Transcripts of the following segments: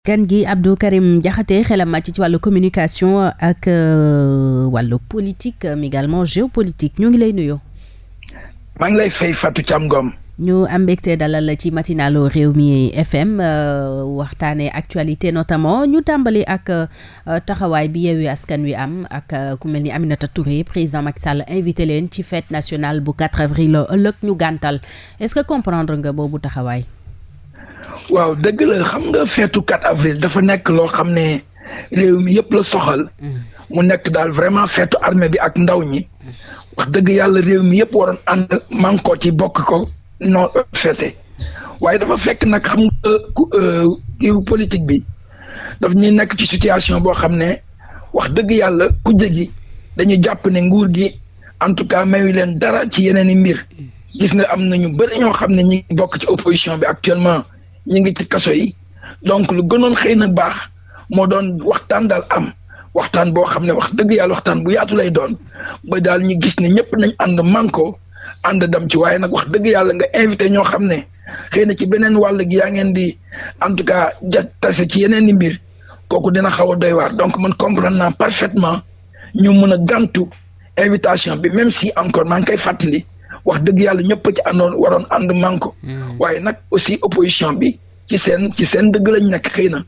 gan gi Abdou Karim Diakhaté xelam màcc ci wàllu communication ak euh, wàllu politique mais également géopolitique ñoo ngi lay nuyoo. maa ngi lay fay Fatou Thiam Ngom. ñu am mbégte dalal la ci matinalu Rewmi FM euh, waxtaanee actualité notamment ñu tàmbali ak euh, taxawaay bi Yewwi Askan Wi am ak euh, ku mel ni Aminata Touré président Macky Sall invité leen ci fête nationale bu 4 avril ëllëg ñu gàntal est-ce que comprendre nga boobu taxawaay. waaw dëgg la xam nga feetu 4 avril dafa nekk loo xam ne réew mi yëpp la soxal. Mm. mu nekk daal vraiment feetu armée bi ak ndaw ñi. Mm. wax dëgg yàlla réew mi yëpp waroon ànd man ko ci bokk ko noo feete waaye dafa fekk nag xam nga euh, kiw politique bi daf ñuy nekk ci situation boo xam ne wax dëgg yàlla ku jëgi dañu jàpp ne nguur gi en tout cas mayu leen dara ci yeneen i mbir. Mm. gis nga am na ñu bëri ñoo xam ne ñi ngi bokk ci opposition bi actuellement ñi ngi ci kaso yi donc lu gënoon xëy na baax moo doon waxtaan daal am waxtaan boo xam ne wax dëgg yàlla waxtaan bu yaatu lay doon ba daal ñu gis ne ñëpp nañ ànd manko ànd dem ci waaye nag wax dëgg yàlla nga invité ñoo xam ne xëy na ci beneen wàll gi yaa ngeen di en tout cas ja tase ci yeneen i mbir kooku dina xaw a doy waar donc man comprendre naa parfaitement ñu mën a gàntu invitation bi même si encore maa ngi koy fàttali wax dëgg yàlla ñëpp ci àndoon waroon ànd manko hmm. waaye nag aussi opposition bi ci seen ci seen dëgg lañ nekk xëy na.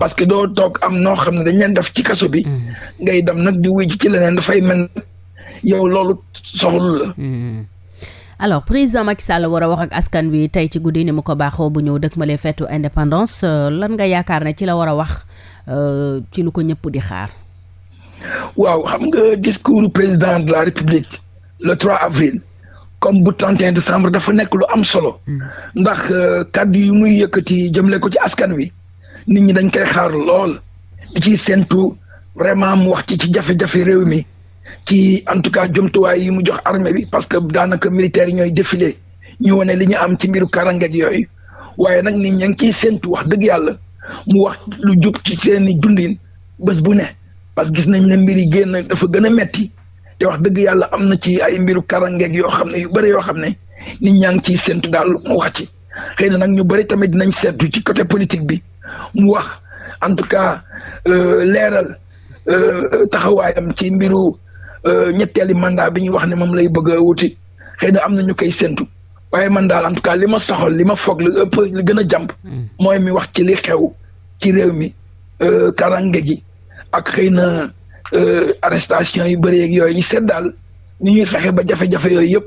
parce que doo toog am noo xam ne dañ leen def ci kaso bi. Hmm. ngay dem nag di wuy ci leneen dafay mel yow loolu soxlu la. Hmm. alors président Macky Sall war a wax ak askan wi tey ci guddi ni mu ko baaxoo bu ñëw dëkk ma lee feetu indépendance euh, lan nga yaakaar ne ci la war a wax euh, ci lu ko ñëpp di xaar. waaw xam nga discours président de la république le 3 avril comme bu 31 décembre dafa nekk lu am solo. Hmm. ndax euh, kàddu yi muy yëkkati jëmle ko ci askan wi nit ñi dañ koy xaar lool di ciy séntu vraiment mu wax ci ci jafe-jafe réew mi ci en tout cas jumtuwaay yi mu jox armée bi parce que daanaka militaire yi ñooy défilé ñu wane li ñu am ci mbiru karange ak yooyu waaye nag nit ña ngi ciy séntu wax dëgg yàlla mu wax lu jub ci seeni dundin. bés bu ne parce que gis nañ ne mbir yi génn dafa gën a metti te wax dëgg yàlla am na ci ay mbiru karangeeg yoo xam ne yu bëri yoo xam ne nit ñaa ngi ciy séntu daal mu wax ci xëy na nag ñu bëri tamit dinañ seetu ci côté politique bi mu wax en tout cas euh, leeral euh, taxawaayam ci mbiru euh, ñetteeli mandat bi ñu wax ne moom lay bëgg a wuti xëy na am na ñu koy séntu waaye man daal en tout cas li ma soxal li ma foog li ëpp li gën a jàmp hmm. mooy mi wax ci li xew ci réew mi euh, karange ji ak xëy na euh, arrestation yu bëri yeeg yooyu seet daal ni ñuy fexe ba jafe-jafe yooyu yëpp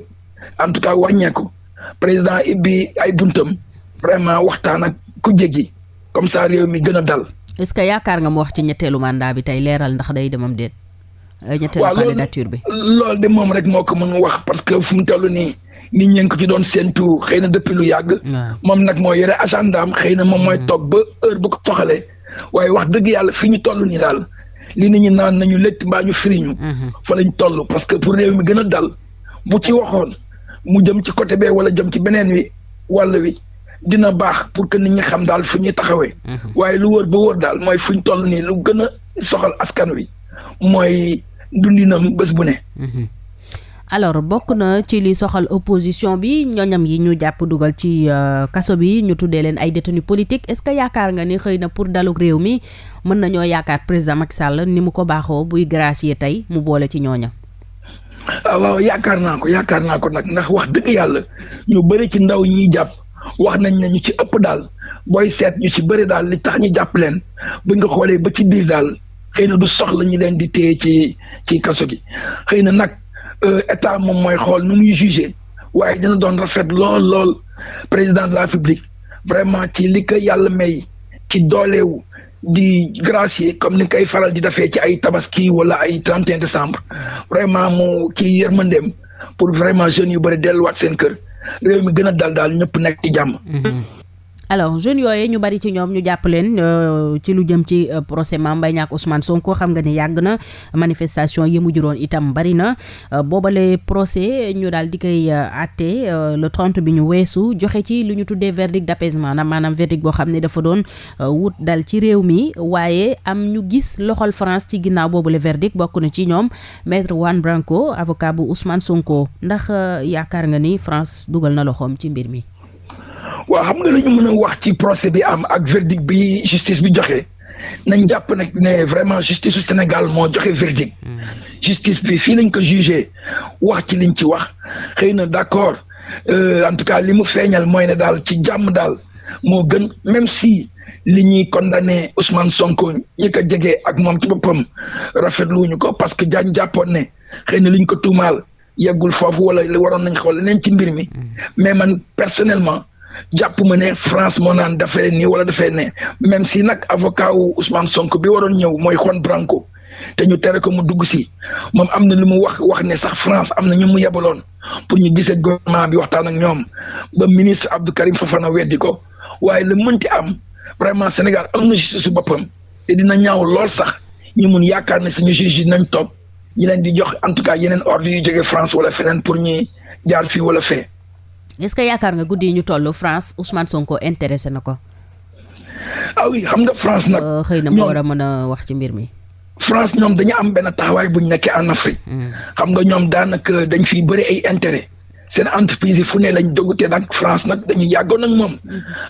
en tout cas wàññeeku président ibbi ay buntam vraiment waxtaan ak ku jéggi comme ça réew mi gën a dal. est-ce que yaakaar nga mu wax ci ñetteelu mandat bi tey leeral ndax day demam déet. euh, ñetteelu candidature bi loolu de moom rek moo ko mën wax parce que fu mu toll nii nit ñi ko ci doon séntu xëy na depuis lu yàgg moom nag moo yore agendaam xëy na moom mooy mm. toog ba heure bu ko soxalee waaye wax dëgg yàlla fi ñu toll nii daal li nit ñi naan nañu létt mbaa ñu firiñu mm-hmm. fa lañ toll parce que pour réew mi gën a dal bu ci waxoon mu jëm ci côté bee wala jëm ci beneen wi wàll wi dina baax pour que nit ñi xam daal fu ñuy taxawee. Mhm. waaye lu wóor ba wóor daal mooy fu ñu toll nii lu gën a soxal askan wi. mooy dundinam bés bu ne. Mhm. alors bokk na ci li soxal opposition bi ñoñam yi ñu jàpp dugal ci euh, kaso bi ñu tuddee leen ay détenus politiques est-ce que yaakaar nga ni xëy na pour dalug réew mi mën nañoo yaakaar président Macky Sall ni mu ko baaxoo buy gracier tey mu boole ci ñooñam. Ah, waaw yaakaar naa ko yaakaar naa ko nag ndax wax dëgg yàlla ñu bëri ci ndaw ñiy jàpp wax nañ ne ñu ci ëpp daal booy seet ñu ci bëri daal li tax ñu jàpp leen buñ ko xoolee ba ci biir daal xëy na du soxla ñi leen di téye ci ci kaso gi xëy na nag euh, état moom mooy xool nu muy jugé waaye dina doon rafet lool lool président de la République vraiment ci li ko yàlla may ci dooleewu di gracier comme ni koy faral di defee ci ay tabaski wala ay 31 décembre vraiment mu kii yërmandeem pour vraiment jeunes yu bëri delluwaat seen kër réew mi gën a dal daal ñëpp nekk ci jàmm. Mm-hmm. alors jeunes yooyu ñu bari ci ñoom ñu jàpp leen euh, ci lu jëm ci euh, procès Mame Mbaye Niang Ousmane Sonko xam nga ni yàgg na manifestation yi mu juróon itam bari na euh, boobale procès ñu daal di koy àtte le 30 bi ñu weesu joxe ci lu ñu tuddee verdict d'apaisement na maanaam verdict boo xam ne dafa doon wut dal ci réew mi waaye am ñu gis loxol France ci ginnaaw boobale verdict bokk na ci ñoom maître Juan Branco avocat bu Ousmane Sonko ndax yaakaar nga ni France dugal na loxoom ci mbir mi. waaw xam nga li ñu mën a wax ci procès bi am ak verdict bi justice bi joxe nañ jàpp nag ne vraiment justice su Sénégal moo joxe verdict hmm. justice bi fii lañ ko jugé wax ci liñ ci wax xëy na d'accord euh, en tout cas li mu feeñal mooy ne daal ci jàmm daal moo gën même si li ñuy condamné Ousmane Sonko ñi ko jege ak moom ci boppam rafetluwuñu ko parce que jaañ jàppoon ne xëy na liñ ko tuumaal yeggul foofu wala li waroon nañ xool leneen ci mbir mi mm. mais man personnellement jàpp ma ne France moo naan dafay nii wala dafay ne même si nag avocat wu Ousmane Sonko bi waroon ñëw mooy Juan Branco te ñu tere ko mu dugg si moom am na lu mu wax wax ne sax France am na ñu mu yebaloon pour ñu gisee gouvernement bi waxtaan ak ñoom ba ministre Abdou Karim Fofana weddi ko waaye la mënti am vraiment Sénégal am na justice su boppam te dina ñaaw lool sax ñu mun yaakaar ne suñu juge yi nañ topp ñi leen di jox en tout cas yeneen ordre yu jóge France wala feneen pour ñi jaar fii wala fee. est-ce que yaakaar nga guddi yi ñu toll France Ousmane Sonko intéressé na ko. ah oui xam nga France nag. Euh, xëy na mu war a mën a wax ci mbir mi. France ñoom dañu am benn taxawaay bu ñu nekkee en Afrique. Hmm. xam nga ñoom daanaka dañ fiy bëri ay intérêt. seen entreprise yi fu ne lañ dugg te nag France nag dañu yàggoon ak moom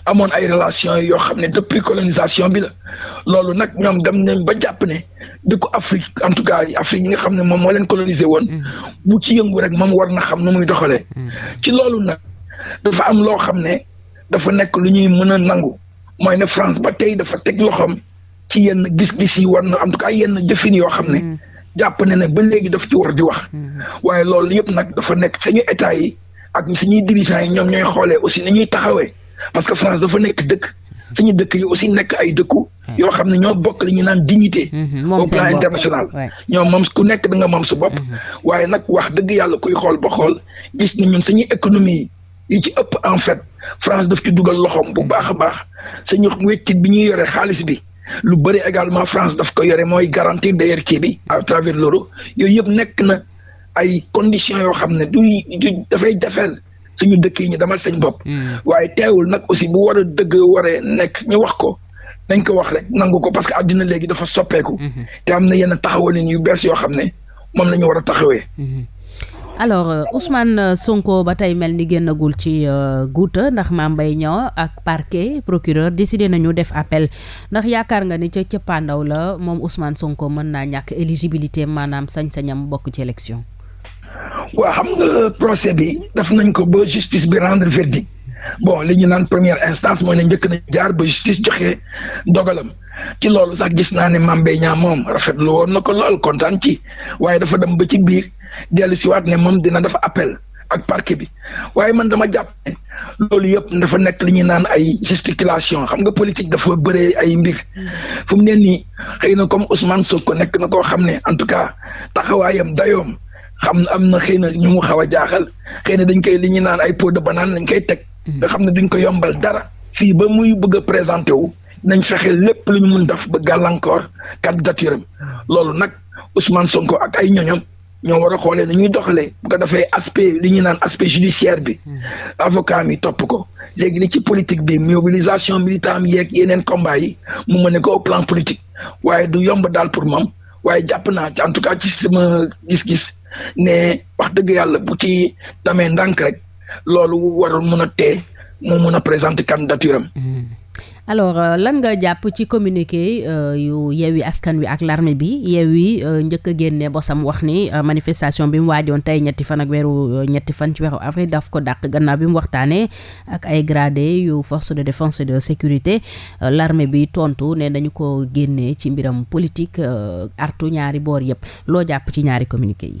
amoon ay relation yoo xam ne depuis colonisation bi la loolu nag ñoom dem nañ ba jàpp ne dëkku Afrique en tout cas Afrique yi nga xam ne moom moo leen colonisé woon mm. bu ci yëngu rek moom war na xam nu muy doxalee mm. ci loolu nag dafa am loo xam ne dafa nekk lu ñuy mën a nangu mooy ne France ba tey dafa teg loxoom ci yenn gis-gis yi war na en tout cas yenn jëfin yoo xam ne mm. jàpp ne ne ba léegi daf ci war di wax mm. waaye loolu yëpp nag dafa nekk sañu état yi ak suñuy dirigeants yi ñoom ñooy xoolee aussi ni ñuy taxawee parce que France dafa nekk dëkk suñu dëkk yi aussi nekk ay dëkku mm. yoo xam ne ñoo bokk li ñu naan dignité mm-hmm. au plan international ñoom moom ku nekk da nga moom sa bopp mm-hmm. waaye nag wax dëgg yàlla kuy xool ba xool gis ni ñun suñuy économie yi yi ci ëpp en fait France daf ci dugal loxoom bu baax a baax sañu weccit bi ñuy yore xaalis bi lu bëri également France daf ko yore mooy garantir d'ailleurs kii bi à travers l'euro yooyu yëpp nekk na ay conditions yoo xam ne du du dafay jafeel suñu dëkk yi ñu demal seen bopp. Hmm. waaye teewul nag aussi bu war a dëgg waree nekk ñu wax ko nañ ko wax rek nangu ko parce que àddina léegi dafa soppeeku. Hmm. te am na yenn taxawalin yu bees yoo xam ne. moom la ñu war a taxawee. Mhm. alors euh, Ousmane euh, Sonko ba tey mel ni génnagul ci euh, guuta ndax Mame Mbaye Niang ak parquet procureur décidé nañu def appel ndax yaakaar nga ni ca cëppaandaw la moom Ousmane Sonko mën naa ñàkk éligibilité maanaam sañ-sañam bokk ci élection. waaw xam nga procès bi def nañ ko ba justice bi rendre verdict bon li ñu naan première instance mooy ne njëkk na jaar ba justice joxe dogalam. ci loolu sax gis naa ne Mame Mbaye Niang moom rafetlu woon na ko lool kontaan ci waaye dafa dem ba ci biir dellu siwaat ne moom dina dafa appel ak parquet bi waaye man dama jàpp ne loolu yëpp dafa nekk li ñuy naan ay gesticulation xam nga politique dafa bëree ay mbir hmm. fu mu ne nii xëy na comme Ousmane ko nekk na koo xam ne en tout cas taxawaayam dayoom xam na am na xëy na ñu mu xaw a jaaxal xëy na dañ koy li ñuy naan ay peau de banane lañ koy teg. Hmm. nga xam ne duñ ko yombal dara fii ba muy bëgg a présenté wu. nañ fexe lépp lu ñu mun def ba gàllankoor candidature am loolu nag Ousmane Sonko ak ay ñoñom ñoo war a xoolee ni ñuy doxalee bu ko defee aspect li ñuy naan aspect judiciaire bi hmm. avocat mi topp ko léegi li ci politique bi mobilisation militaire am yeeg yeneen combat yi mu mën ne ko au plan politique waaye du yomb daal pour moom waaye jàpp naa ci en tout cas ci sama gis-gis ne wax dëgg yàlla bu ci damee ndànk rek loolu warul mën a tee mu mën a présenter candidature am. Hmm. alors euh, lan nga jàpp ci communiqué euh, yu Yewwi Askan Wi ak l'armée bi Yewwi euh, njëkk a génne bosam wax ni manifestation bi mu waajoon tey ñetti fan ak weeru ñetti fan ci weeru avril daf ko dàq gannaaw bi mu waxtaanee ak ay gradé yu force de défense et de sécurité l'armée bi tontu ne dañu ko génnee ci mbiram politique artu ñaari boor yëpp loo jàpp ci ñaari communiqué yi.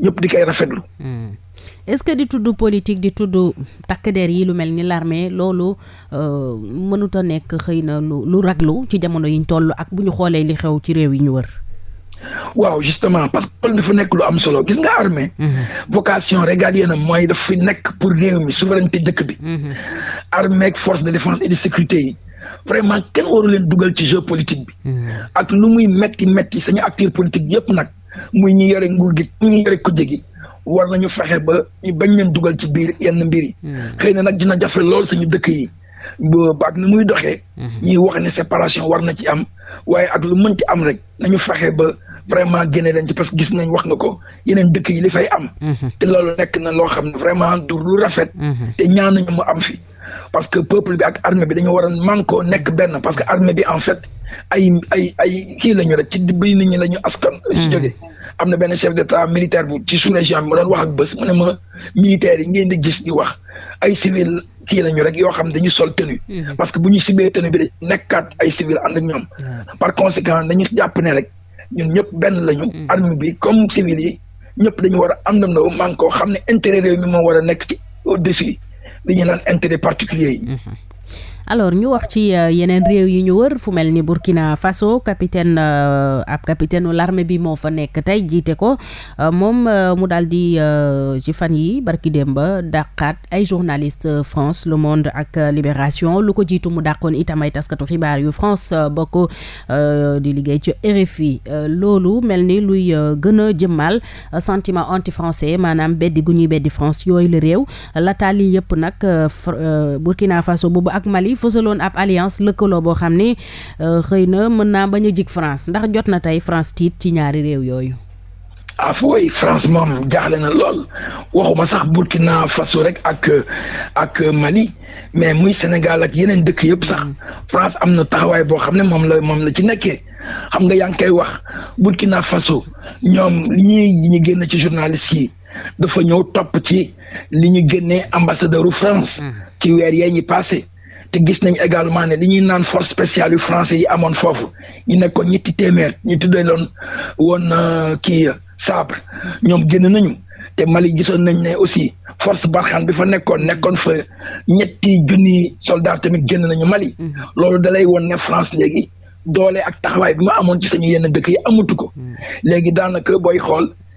ñëpp di koy rafetlu. Hmm. est-ce que di tudd politique di tudd takk der yi lu mel ni l'armée loolu euh, mënut a nekk xëy na lu lu raglu ci jamono yiñ toll ak bu ñu xoolee li xew ci réew yi ñu wër. waaw justement parce que loolu dafa nekk lu am solo gis nga armée mhm. vocation régalienne am mooy daf fi nekk pour réew mi souveraineté dëkk bi mhm. armée ak force de défense et de sécurité yi vraiment kenn waru leen dugal ci jeu politique bi mhm. ak lu muy metti metti sañu acteur politique yëpp nag muy ñi yore nguur gi ñi yore kujje gi war nañu fexe ba ñu bañ leen dugal ci biir yenn mbir yi. Hmm. xëy na nag dina jafe lool suñu dëkk yi baat ni muy doxee. Hmm. ñuy wax ne séparation war na ci am waaye ak lu mën ci am rek nañu fexe ba. vraiment génne leen ci parce que gis nañ wax nga ko yeneen dëkk yi li fay am. Hmm. te loolu nekk na loo xam ne vraiment du lu rafet. te ñaan nañu mu am fi. parce que peuple bi ak armée bi dañu war a mànkoo nekk benn parce que armée bi en fait ay ay ay kii la ñu rek ci biir nit ñi la ñu askan. su hmm. jógee am na benn chef d'état militaire bu ci sous-région bi ma doon wax ak bés mu ne ma militaires yi ngeen di gis di wax ay civil kii la ñu rek yoo xam dañu sol tenue. Hmm. parce que bu ñu sibee tenue bi de nekkaat ay civil ànd ak ñoom. Hmm. par conséquent dañu jàpp ne rek. ñun ñëpp benn lañu. Mm. arme bi comme civil yi ñëpp dañu war a àndandoo man koo xam ne intérêt réew mi moo war a nekk ci au-dessus li ñu naan intérêt particulier yi. Mm-hmm. alors ñu wax ci euh, yeneen réew yi ñu wër fu mel ni Burkina Faso capitaine euh, ab capitaine l'armée bi moo fa nekk tey jiite ko euh, moom mu daal di ci fan yi barki démba dàqaat ay journaliste France Le Monde ak Libération lu ko jiitu mu dàqoon itam ay taskatu xibaar yu France bokk Euh, di liggéey ca RFI euh, loolu mel ni luy euh, gën a jëmmal sentiment anti français maanaam beddi gu ñuy beddi France yooyu la réew lataa lii yëpp nag Burkina Faso boobu ak Mali fësaloon ab alliance lëkkaloo boo xam ni xëy na mën naa bañ a jig France ndax jot na tey France tiit ci ñaari réew yooyu. ah fooy France moom jaaxle na lool waxuma sax Burkina Faso rek ak ak Mali mais muy Sénégal ak yeneen dëkk yëpp sax France am na taxawaay boo xam ne moom la moom la ci nekkee xam nga yaa ngi koy wax Burkina Faso ñoom li ñuy ñu génn ci journaliste yi dafa ñëw topp ci li ñu génnee ambassadeur u France mm. ci weer yee ñi passé te gis nañ également ne li ñuy naan force spéciale yu français yi amoon foofu ñu nekkoon ñetti téeméer ñu tuddee loon woon euh, kii euh, sabre ñoom génn nañu te Mali gisoon nañ ne aussi force Barkhane bi fa nekkoon nekkoon fa ñetti junni soldat tamit génn nañu Mali mm. loolu dalay woon ne France léegi doole ak taxawaay bi ma amoon ci sañu yenn dëkk yi amatu ko mm. léegi daanaka booy xool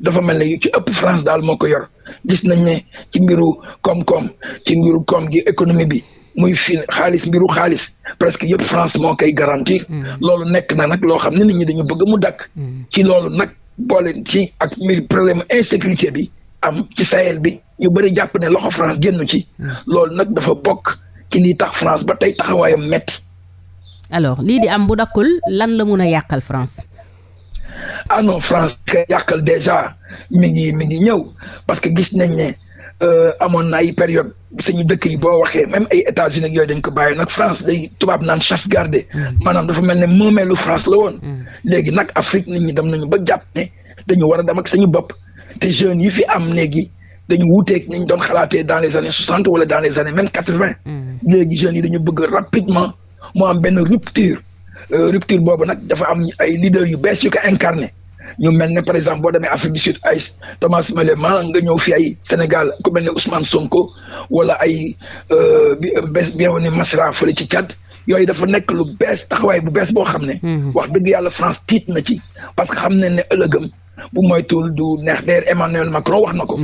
dafa mel ne yu ci ëpp France daal moo ko yor gis nañ ne ci mbiru koom-koom ci mbiru koom gi économie bi muy fi xaalis mbiru xaalis presque yëpp France moo koy garantir. Hmm. loolu nekk na nag loo xam ne nit ñi dañu bëgg mu dakk hmm. ci loolu nag boole ci ak mbir problème insécurité bi am ci Sahel bi. ñu bëri jàpp ne loxo France génn ci. Hmm. loolu nag dafa bokk ci lii tax France ba tey taxawaayam metti alors lii di am bu dakkul lan la mun a yàqal France. ah non France kay yàqal déjà mi ngi mi ngi ñëw parce que gis nañ ne euh, amoon na ay période suñu dëkk yi boo waxee même ay États-Unis ak yooyu dañ ko bàyyi nag France day tubaab naan chasse gardée hmm. maanaam dafa mel ne moomeelu France la woon. Hmm. léegi nag Afrique nit ñi dem nañu ba jàpp ne. dañu war a dem ak sañu bopp te jeunes yi fi am léegi dañu wuuteeg ni ñu doon xalaatee dans les années soixante wala dans les années même quatre vingt. Mm. léegi jeunes yi dañu bëgg rapidement moo am benn rupture euh, rupture boobu nag dafa am ay leaders yu bees yu ko incarné ñu mel ne par exemple boo demee Afrique du Sud ay Thomas Méléman nga ñëw fi ay Sénégal ku mel ne Ousmane Sonko wala ay euh, bi euh, bienvenue Masra fële ci Tchad yooyu dafa nekk lu bees taxawaay bu bees boo xam ne. Mhm. wax dëgg yàlla France tiit na ci parce que xam ne ne ëllëgëm bu moytuwul du neex der Emmanuel Macron wax na ko.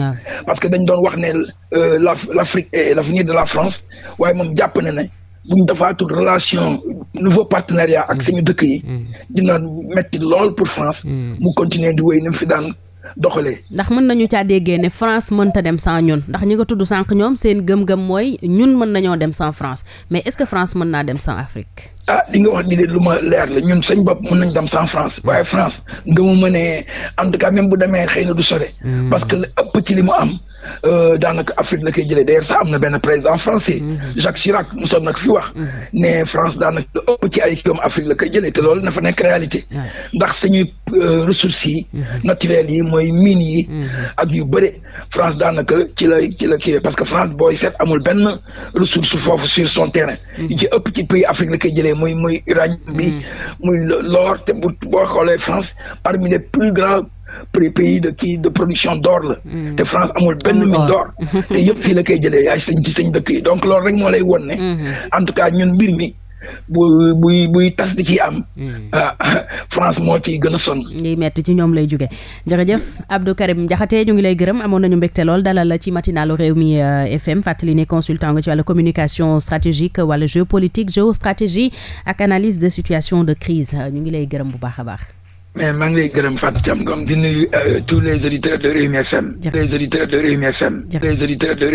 parce que dañ doon wax ne euh, la l' Afrique et l' avenir de la France waaye moom jàpp na ne. bu ñu defaatul relation nouveau partenariat ak mm. suñu dëkk yi. Mm. dina metti lool pour France. Mm. mu continuer di wéy ni mu fi daan doxalee. ndax mën nañu caa déggee ne France mënta dem sans ñun ndax ñi nga tudd sànq ñoom seen gëm-gëm mooy ñun mën nañoo dem sans France mais est-ce que France mën naa dem sans Afrique. ah li nga wax ni de lu ma leer la ñun sañ bopp mën nañ dem sans France waaye France nga mu mënee en tout cas même bu demee xëy na du sore. Hmm. parce que li ëpp ci li mu am. euh, daanaka Afrique la koy jëlee d'ailleurs sax am na benn président français mm-hmm. Jacques Chirac mosoon nag fi wax mm-hmm. ne France daanaka lu ëpp ci ay kiom Afrique la koy jëlee te loolu na fa nekk réalité ndax suñuy euh, ressources yi mm-hmm. naturelles yi mooy mines yi ak yu bëri France daanaka ci la ci la kii parce que France booy seet amul benn ressource foofu sur son terrain yi ci ëpp ci pays Afrique la koy jëlee muy muy uranium bi muy l'or te bu boo xoolee France parmi les plus grands prix pays de kii de production d'or la. Hmm. te France amul benn mine d'or. te yëpp fii la koy jëlee yaay sëñ ci sëñ dëkk yi donc loolu rek moo lay won ne. Hmm. en tout cas ñun mbir mi. bu buy buy tas di ci am. Hmm. Ah, France moo ciy gën a sonn. ñuy metti ci ñoom lay jóge jërëjëf Abdou Karim Diakhaté ñu ngi lay gërëm amoon nañu mbégte lool dalal la ci matinalu Rewmi euh, FM fàttali ne consultant nga ci wàllu communication stratégique wala géopolitique géostratégie ak analyse de situation de crise ñu ngi lay gërëm bu baax a baax. mais maa ngi lay gërëm Fatou Thiam Ngom di nuyu euh, tous les auditeurs de Rewmi FM. les auditeurs de Rewmi FM. les auditeurs de